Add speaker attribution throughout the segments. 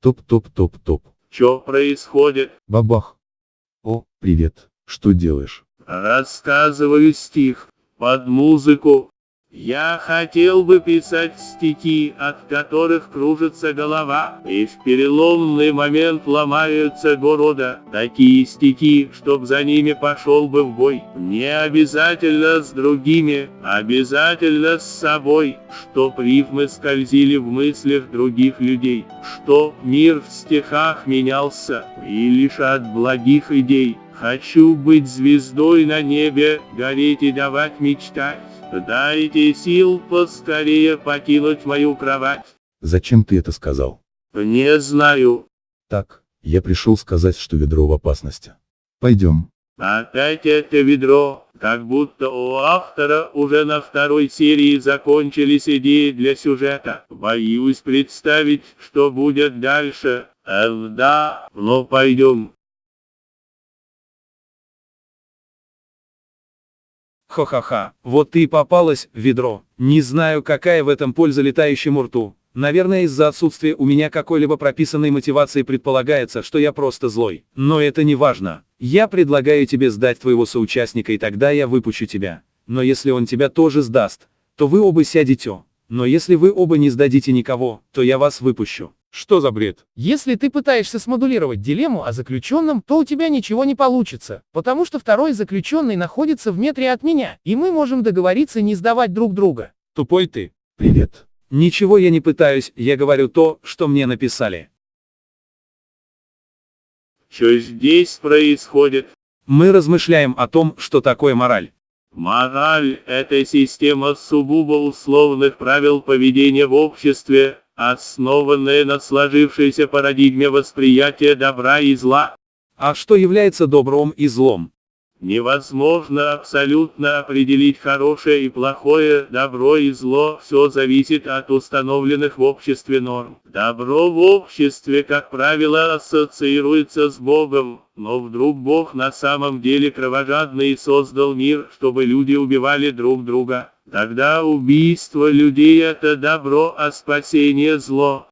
Speaker 1: Топ-топ-топ-топ.
Speaker 2: Чё происходит?
Speaker 1: Бабах. О, привет. Что делаешь?
Speaker 2: Рассказываю стих под музыку. Я хотел бы писать стихи, от которых кружится голова, и в переломный момент ломаются города. Такие стихи, чтоб за ними пошел бы в бой. Не обязательно с другими, обязательно с собой, чтоб рифмы скользили в мыслях других людей, чтоб мир в стихах менялся, и лишь от благих идей. Хочу быть звездой на небе, гореть и давать мечтать. Дайте сил поскорее покинуть мою кровать.
Speaker 1: Зачем ты это сказал?
Speaker 2: Не знаю.
Speaker 1: Так, я пришел сказать, что ведро в опасности. Пойдем.
Speaker 2: Опять это ведро, как будто у автора уже на второй серии закончились идеи для сюжета. Боюсь представить, что будет дальше. Эх, да, но пойдем.
Speaker 3: Хо-ха-ха, вот ты и попалась ведро. Не знаю, какая в этом польза летающему рту. Наверное, из-за отсутствия у меня какой-либо прописанной мотивации предполагается, что я просто злой. Но это не важно. Я предлагаю тебе сдать твоего соучастника и тогда я выпущу тебя. Но если он тебя тоже сдаст, то вы оба сядете. Но если вы оба не сдадите никого, то я вас выпущу.
Speaker 4: Что за бред? Если ты пытаешься смодулировать дилемму о заключенном, то у тебя ничего не получится, потому что второй заключенный находится в метре от меня, и мы можем договориться не сдавать друг друга.
Speaker 3: Тупой ты.
Speaker 1: Привет.
Speaker 3: Ничего я не пытаюсь, я говорю то, что мне написали.
Speaker 2: Что здесь происходит?
Speaker 3: Мы размышляем о том, что такое мораль.
Speaker 2: Мораль – это система сугубо условных правил поведения в обществе, основанная на сложившейся парадигме восприятия добра и зла.
Speaker 3: А что является добром и злом?
Speaker 2: Невозможно абсолютно определить хорошее и плохое, добро и зло, все зависит от установленных в обществе норм. Добро в обществе, как правило, ассоциируется с Богом, но вдруг Бог на самом деле кровожадный и создал мир, чтобы люди убивали друг друга. Тогда убийство людей это добро, а спасение зло.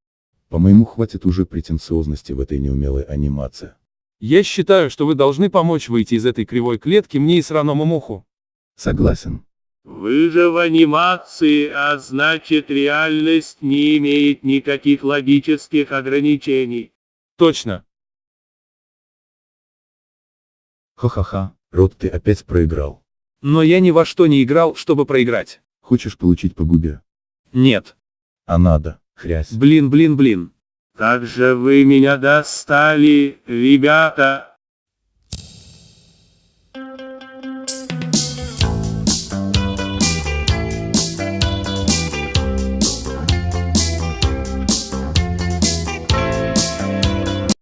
Speaker 1: По-моему, хватит уже претенциозности в этой неумелой анимации.
Speaker 4: Я считаю, что вы должны помочь выйти из этой кривой клетки мне и сраному муху.
Speaker 1: Согласен.
Speaker 2: Вы же в анимации, а значит реальность не имеет никаких логических ограничений.
Speaker 4: Точно.
Speaker 1: Ха-ха-ха, Рот, ты опять проиграл.
Speaker 3: Но я ни во что не играл, чтобы проиграть.
Speaker 1: Хочешь получить по губе?
Speaker 3: Нет.
Speaker 1: А надо, хрясь.
Speaker 3: Блин, блин, блин.
Speaker 2: Как же вы меня достали, ребята!